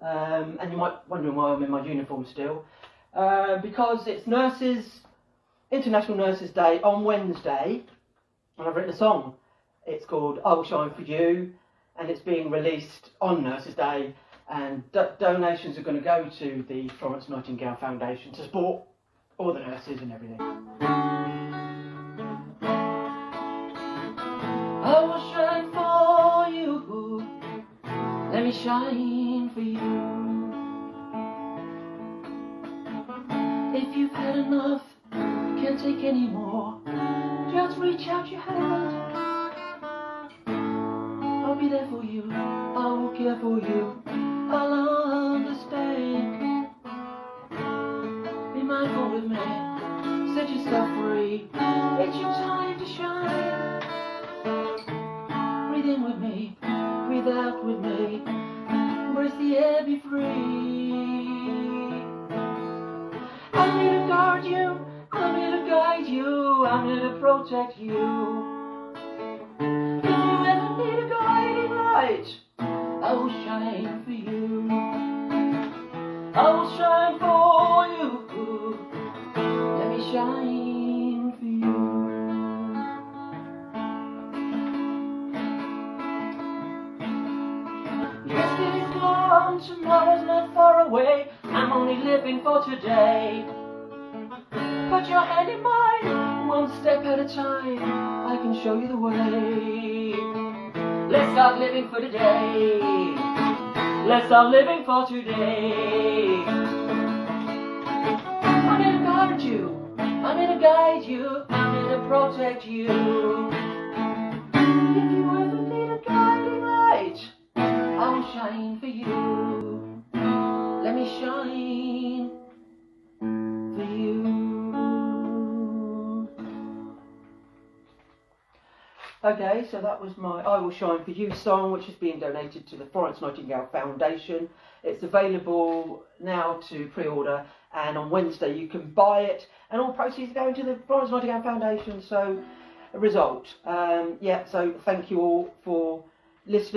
um, and you might wondering why I'm in my uniform still, uh, because it's Nurses International Nurses Day on Wednesday, and I've written a song. It's called "I Will Shine for You," and it's being released on Nurses Day. And do donations are going to go to the Florence Nightingale Foundation to support all the nurses and everything. I will shine for you. Let me shine If you've had enough, can't take any more, just reach out your hand. I'll be there for you. I will care for you. I'll understand. Be mindful with me. Set yourself free. It's your time to shine. Breathe in with me. Breathe out with me. Embrace the air, be free. You. I'm here to protect you. If you ever need a guiding light, I will shine for you. I will shine for you. Let me shine for you. Yesterday's gone, tomorrow's not far away. I'm only living for today. Put your hand in mine, one step at a time. I can show you the way. Let's start living for today. Let's start living for today. I'm to guard you. I'm to guide you. I'm to protect you. Okay, so that was my I Will Shine For You song, which is being donated to the Florence Nightingale Foundation. It's available now to pre order, and on Wednesday you can buy it, and all proceeds are going to the Florence Nightingale Foundation. So, a result. Um, yeah, so thank you all for listening.